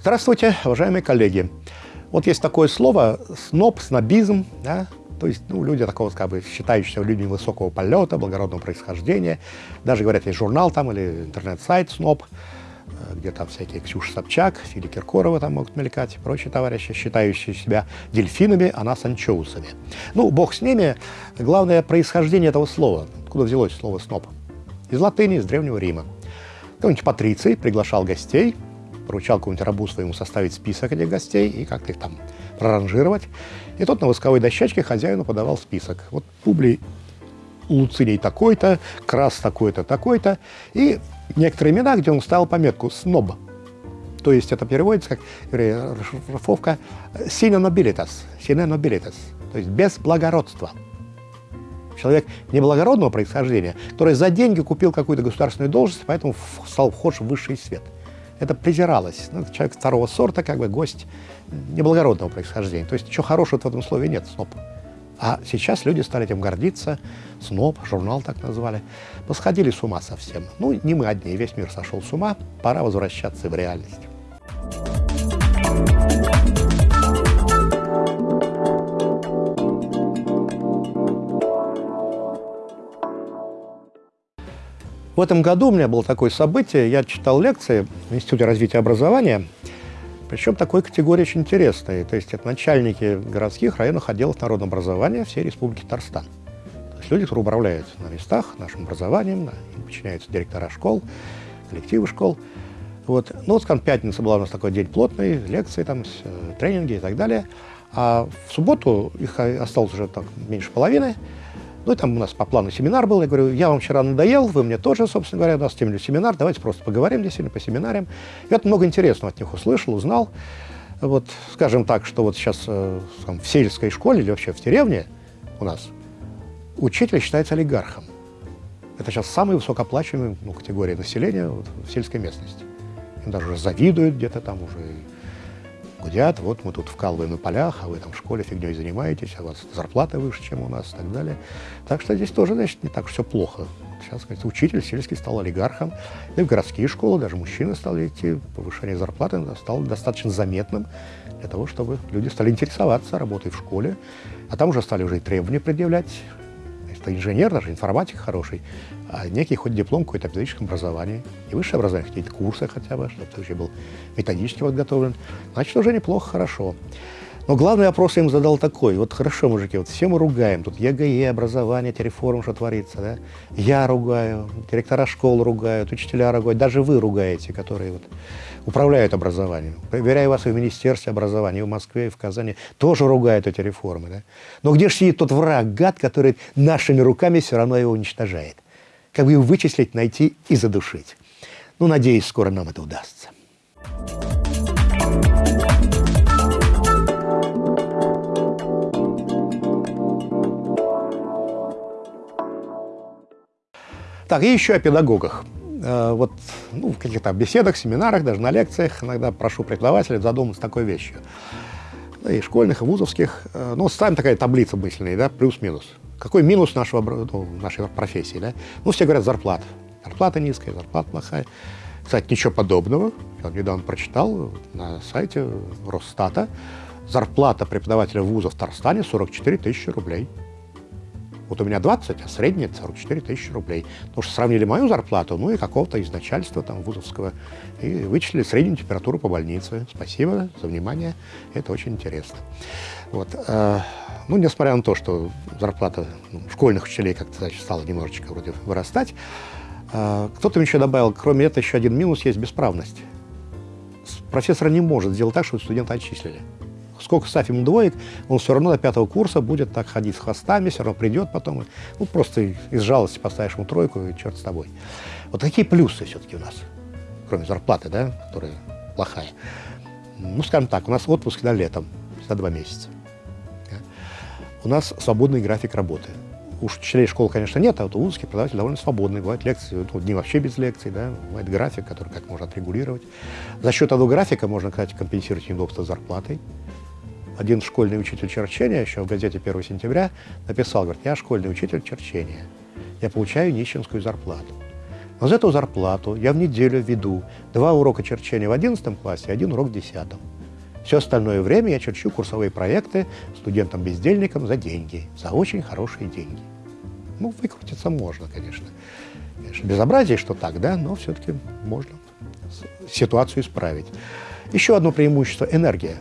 Здравствуйте, уважаемые коллеги. Вот есть такое слово сноб, снобизм, да? то есть ну, люди такого, как бы, считающиеся людьми высокого полета, благородного происхождения. Даже, говорят, есть журнал там или интернет-сайт сноб, э, где там всякие Ксюша Собчак, Фили Киркорова там могут мелькать, и прочие товарищи, считающие себя дельфинами, а нас анчоусами. Ну, бог с ними. Главное происхождение этого слова. Откуда взялось слово сноб? Из латыни, из Древнего Рима. Какой-нибудь патриций приглашал гостей, поручал какому-нибудь рабу своему составить список этих гостей и как-то их там проранжировать. И тот на восковой дощечке хозяину подавал список. Вот Публий Луцилий такой-то, Крас такой-то, такой-то. И некоторые имена, где он ставил пометку «сноб». То есть это переводится как расшифровка «sine nobilitas», «sine nobilitas», то есть без благородства. Человек неблагородного происхождения, который за деньги купил какую-то государственную должность, поэтому стал вхож в высший свет – это презиралось. Ну, человек второго сорта, как бы гость неблагородного происхождения. То есть ничего хорошего в этом слове нет, сноб. А сейчас люди стали этим гордиться, сноб, журнал так назвали, посходили с ума совсем. Ну, не мы одни, весь мир сошел с ума, пора возвращаться в реальность. В этом году у меня было такое событие, я читал лекции в Институте развития образования, причем такой категории очень интересной. То есть это начальники городских районных отделов народного образования всей Республики Татарстан. То есть люди, которые управляют на местах нашим образованием, им подчиняются директора школ, коллективы школ. Вот. Ну, вот, скажем, пятница была у нас такой день плотный, лекции, там, э, тренинги и так далее. А в субботу их осталось уже так меньше половины. Ну, и там у нас по плану семинар был. Я говорю, я вам вчера надоел, вы мне тоже, собственно говоря, у нас темный семинар, давайте просто поговорим действительно по семинариям. Я вот много интересного от них услышал, узнал. Вот, скажем так, что вот сейчас э, в сельской школе или вообще в деревне у нас учитель считается олигархом. Это сейчас самая высокооплачиваемая ну, категория населения вот, в сельской местности. Им даже завидуют где-то там уже гудят, вот мы тут вкалываем на полях, а вы там в школе фигней занимаетесь, а у вас зарплата выше, чем у нас и так далее. Так что здесь тоже, значит, не так все плохо. Сейчас, говорится, учитель сельский стал олигархом, и в городские школы даже мужчины стали идти, повышение зарплаты стало достаточно заметным для того, чтобы люди стали интересоваться работой в школе, а там уже стали уже и требования предъявлять, это инженер, даже информатик хороший, а некий хоть диплом какой-то о педагогическом образовании, и высшее образование, какие-то курсы хотя бы, чтобы ты уже был методически подготовлен, значит, уже неплохо, хорошо. Но главный вопрос я им задал такой. Вот хорошо, мужики, вот все мы ругаем. Тут ЕГЭ, образование, эти реформы, что творится, да? Я ругаю, директора школ ругают, учителя ругают, даже вы ругаете, которые вот управляют образованием. Проверяю вас и в Министерстве образования, и в Москве, и в Казани, тоже ругают эти реформы. Да? Но где же сидит тот враг, гад, который нашими руками все равно его уничтожает? Как бы его вычислить, найти и задушить? Ну, надеюсь, скоро нам это удастся. Так, и еще о педагогах. Э, вот ну, в каких-то беседах, семинарах, даже на лекциях иногда прошу преподавателей задуматься такой вещью. Да, и школьных, и вузовских. Э, ну, ставим такая таблица мысленная, да, плюс-минус. Какой минус нашего, ну, нашей профессии, да? Ну, все говорят, зарплата. Зарплата низкая, зарплата плохая. Кстати, ничего подобного. Я недавно прочитал на сайте Росстата. Зарплата преподавателя вуза в Татарстане 44 тысячи рублей. Вот у меня 20, а средняя 44 тысячи рублей. Потому что сравнили мою зарплату, ну и какого-то из начальства там вузовского, и вычислили среднюю температуру по больнице. Спасибо за внимание, это очень интересно. Вот. Э, ну, несмотря на то, что зарплата ну, школьных учителей как-то стала немножечко вроде вырастать, э, кто-то еще добавил, кроме этого, еще один минус есть бесправность. Профессор не может сделать так, чтобы студента отчислили сколько ставь ему двоек, он все равно до пятого курса будет так ходить с хвостами, все равно придет потом. Ну, просто из жалости поставишь ему тройку, и черт с тобой. Вот такие плюсы все-таки у нас, кроме зарплаты, да, которая плохая. Ну, скажем так, у нас отпуск на летом, за два месяца. У нас свободный график работы. Уж учителей школ, конечно, нет, а вот у узких преподавателей довольно свободный. Бывают лекции, ну, дни вообще без лекций, да, бывает график, который как можно отрегулировать. За счет этого графика можно, кстати, компенсировать неудобство зарплатой один школьный учитель черчения еще в газете 1 сентября написал, говорит, я школьный учитель черчения, я получаю нищенскую зарплату. Но за эту зарплату я в неделю веду два урока черчения в 11 классе и один урок в 10. Все остальное время я черчу курсовые проекты студентам-бездельникам за деньги, за очень хорошие деньги. Ну, выкрутиться можно, конечно. конечно безобразие, что так, да, но все-таки можно ситуацию исправить. Еще одно преимущество – энергия.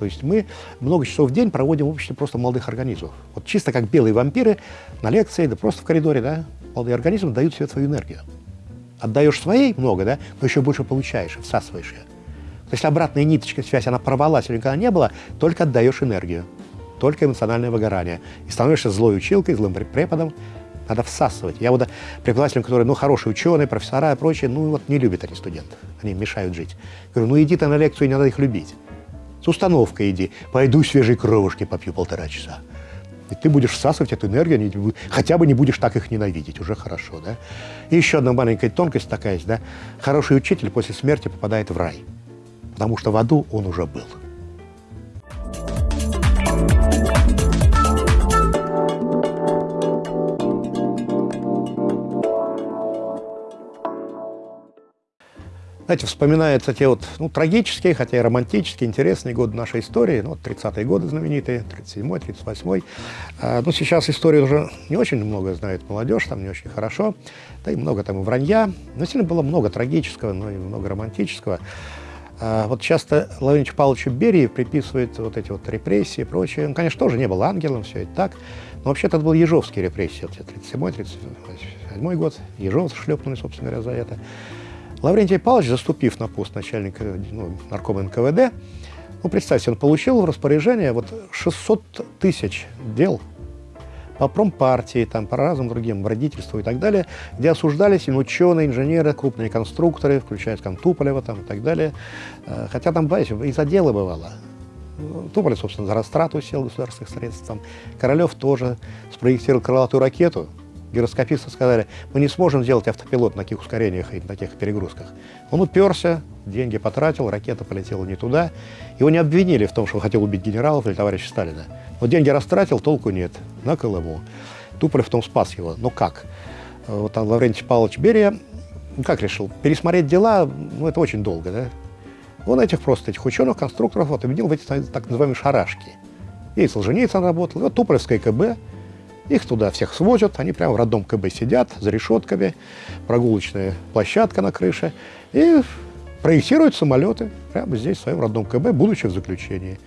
То есть мы много часов в день проводим в обществе просто молодых организмов. Вот чисто как белые вампиры на лекции, да просто в коридоре, да, молодые организмы дают себе свою энергию. Отдаешь своей много, да, но еще больше получаешь, всасываешь ее. То есть обратная ниточка связь, она порвалась или никогда не было, только отдаешь энергию, только эмоциональное выгорание. И становишься злой училкой, злым преподом, надо всасывать. Я вот преподавателям, которые, ну, хорошие ученые, профессора и прочее, ну, вот не любят они студентов, они мешают жить. Говорю, ну, иди ты на лекцию, не надо их любить. С установкой иди, пойду свежей кровушки попью полтора часа. И ты будешь всасывать эту энергию, хотя бы не будешь так их ненавидеть, уже хорошо, да? И еще одна маленькая тонкость такая есть, да? Хороший учитель после смерти попадает в рай, потому что в аду он уже был. Знаете, вспоминаются те вот, ну, трагические, хотя и романтические, интересные годы нашей истории, ну, вот 30-е годы знаменитые, 37-й, 38-й. А, ну, сейчас истории уже не очень много знает молодежь, там не очень хорошо, да и много там и вранья. Но сильно было много трагического, но и много романтического. А, вот часто Лаврентию Павловичу Берии приписывают вот эти вот репрессии и прочее. Он, конечно, тоже не был ангелом, все это так. Но вообще-то это был Ежовские репрессии, 37-й, 37-й год. Ежов шлепнули, собственно говоря, за это. Лаврентий Павлович, заступив на пост начальника ну, наркома НКВД, ну, представьте, он получил в распоряжение вот 600 тысяч дел по промпартии, там, по разным другим, родительству и так далее, где осуждались и ученые, инженеры, крупные конструкторы, включая там Туполева там, и так далее. Э, хотя там, знаете, из-за дела бывало. Туполев, собственно, за растрату сел государственных средств. Там. Королев тоже спроектировал крылатую ракету, гироскописты сказали, мы не сможем сделать автопилот на таких ускорениях и на таких перегрузках. Он уперся, деньги потратил, ракета полетела не туда. Его не обвинили в том, что он хотел убить генералов или товарища Сталина. Но деньги растратил, толку нет. На Колыму. Туполев том спас его. Но как? Вот там Лаврентий Павлович Берия, ну, как решил? Пересмотреть дела, ну, это очень долго, да? Он этих просто, этих ученых, конструкторов, вот, объединил в эти так называемые шарашки. И Солженицын работал, и вот Туполевское КБ, их туда всех свозят, они прямо в родном КБ сидят, за решетками, прогулочная площадка на крыше, и проектируют самолеты прямо здесь, в своем родном КБ, будучи в заключении.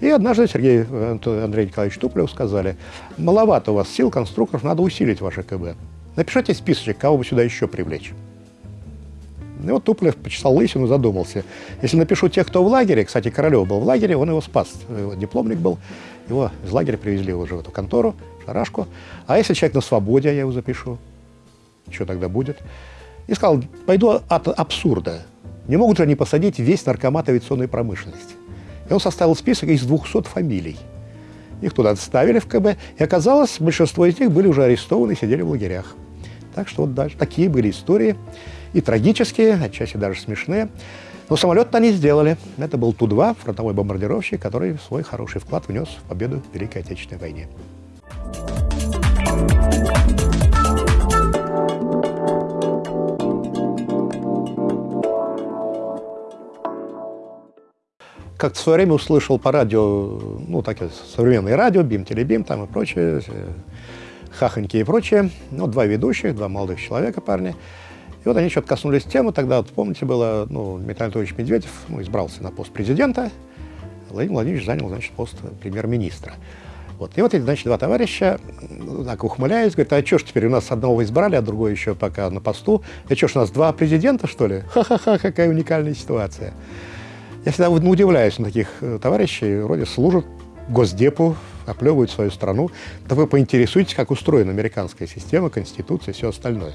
И однажды Сергей Андрей Николаевич Туполев сказали, маловато у вас сил, конструкторов, надо усилить ваше КБ. Напишите списочек, кого бы сюда еще привлечь. И вот Туполев почесал лысину задумался. Если напишу тех, кто в лагере, кстати, Королев был в лагере, он его спас, его дипломник был, его из лагеря привезли уже в эту контору, шарашку. А если человек на свободе, я его запишу, что тогда будет? И сказал, пойду от абсурда. Не могут же они посадить весь наркомат авиационной промышленности. И он составил список из 200 фамилий. Их туда ставили в КБ, и оказалось, большинство из них были уже арестованы сидели в лагерях. Так что вот даже такие были истории, и трагические, отчасти даже смешные. Но самолет они сделали. Это был Ту-2, фронтовой бомбардировщик, который свой хороший вклад внес в победу в Великой Отечественной войне. Как-то в свое время услышал по радио, ну, такие современные радио, Бим, Телебим там и прочее, э, хахоньки и прочее. Ну, два ведущих, два молодых человека, парни. И вот они что-то коснулись темы, тогда, вот, помните, было, ну, Дмитрий Анатольевич Медведев ну, избрался на пост президента, Владимир Владимирович занял, значит, пост премьер-министра. Вот. И вот эти, значит, два товарища, так ухмыляясь, говорят, а что ж теперь у нас одного избрали, а другой еще пока на посту? И что ж, у нас два президента, что ли? Ха-ха-ха, какая уникальная ситуация. Я всегда удивляюсь на таких э, товарищей, вроде служат Госдепу, оплевывают свою страну. Да вы поинтересуйтесь, как устроена американская система, конституция и все остальное.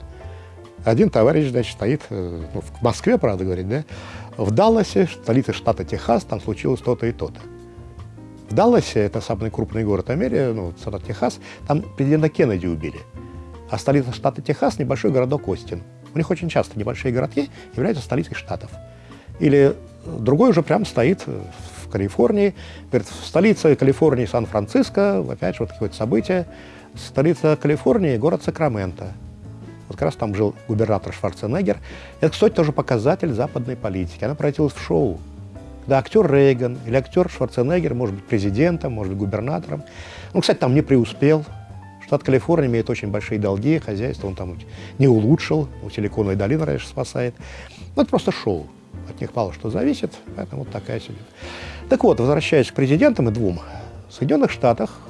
Один товарищ, значит, стоит, э, ну, в Москве, правда, говорит, да, в Далласе, столице штата Техас, там случилось то-то и то-то. В Далласе, это самый крупный город Америки, ну, штат Техас, там президента Кеннеди убили. А столица штата Техас – небольшой городок Остин. У них очень часто небольшие городки являются столицей штатов. Или другой уже прям стоит в Калифорнии. Говорит, столица Калифорнии Сан-Франциско, опять же, вот какое-то событие. Столица Калифорнии – город Сакраменто. Вот как раз там жил губернатор Шварценеггер. Это, кстати, тоже показатель западной политики. Она превратилась в шоу. Да, актер Рейган или актер Шварценеггер может быть президентом, может быть губернатором. Он, кстати, там не преуспел. Штат Калифорния имеет очень большие долги, хозяйство он там не улучшил, у Силиконовой долины раньше спасает. Ну, это просто шоу. От них мало что зависит, поэтому вот такая судьба. Так вот, возвращаясь к президентам и двум, в Соединенных Штатах,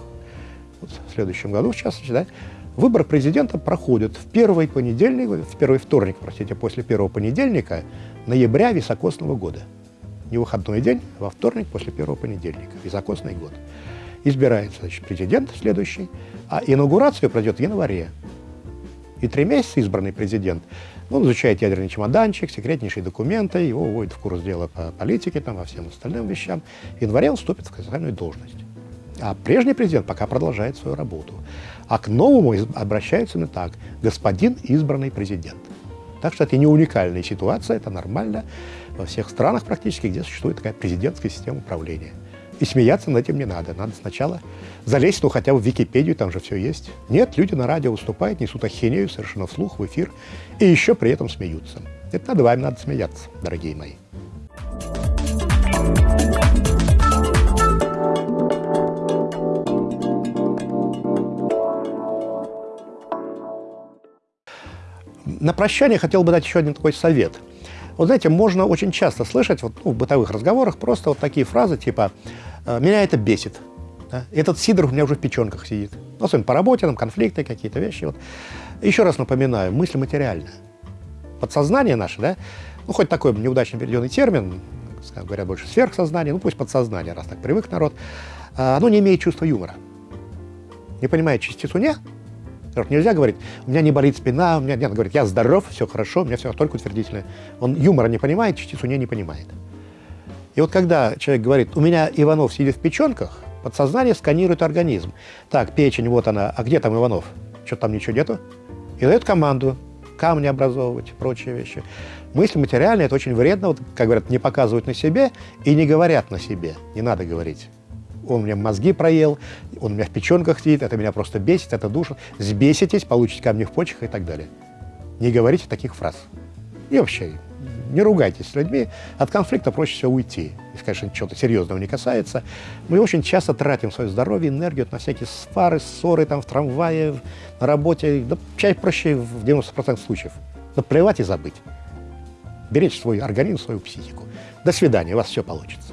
вот в следующем году, в частности, да, выбор президента проходит в первый понедельник, в первый вторник, простите, после первого понедельника ноября високосного года не выходной день, а во вторник после первого понедельника, високосный год. Избирается значит, президент следующий, а инаугурация пройдет в январе. И три месяца избранный президент, он изучает ядерный чемоданчик, секретнейшие документы, его вводят в курс дела по политике, там, во всем остальным вещам. В январе он вступит в официальную должность. А прежний президент пока продолжает свою работу. А к новому обращаются именно так. Господин избранный президент. Так что это не уникальная ситуация, это нормально во всех странах практически, где существует такая президентская система управления. И смеяться над этим не надо. Надо сначала залезть, ну, хотя бы в Википедию, там же все есть. Нет, люди на радио выступают, несут ахинею совершенно вслух, в эфир, и еще при этом смеются. Это надо вами надо смеяться, дорогие мои. На прощание хотел бы дать еще один такой совет – вот знаете, можно очень часто слышать вот, ну, в бытовых разговорах просто вот такие фразы типа «Э, «меня это бесит», да? «этот сидр у меня уже в печенках сидит». Ну, особенно по работе, там конфликты, какие-то вещи. Вот. Еще раз напоминаю, мысль материальная. Подсознание наше, да, ну, хоть такой неудачно переведенный термин, говорят больше сверхсознание, ну, пусть подсознание, раз так привык народ, а, оно не имеет чувства юмора. Не понимает частицу «не», Нельзя говорить, у меня не болит спина, у меня нет, говорит, я здоров, все хорошо, у меня все только утвердительное. Он юмора не понимает, частицу не не понимает. И вот когда человек говорит, у меня Иванов сидит в печенках, подсознание сканирует организм. Так, печень, вот она, а где там Иванов? Что там ничего нету? И дает команду камни образовывать, прочие вещи. Мысли материальные – это очень вредно, вот, как говорят, не показывают на себе и не говорят на себе. Не надо говорить он мне мозги проел, он у меня в печенках сидит, это меня просто бесит, это душит. Сбеситесь, получите камни в почках и так далее. Не говорите таких фраз. И вообще, не ругайтесь с людьми, от конфликта проще всего уйти. Если, конечно, чего-то серьезного не касается. Мы очень часто тратим свое здоровье, энергию на всякие свары, ссоры там, в трамвае, на работе. Да, чай проще в 90% случаев. Да плевать и забыть. Беречь свой организм, свою психику. До свидания, у вас все получится.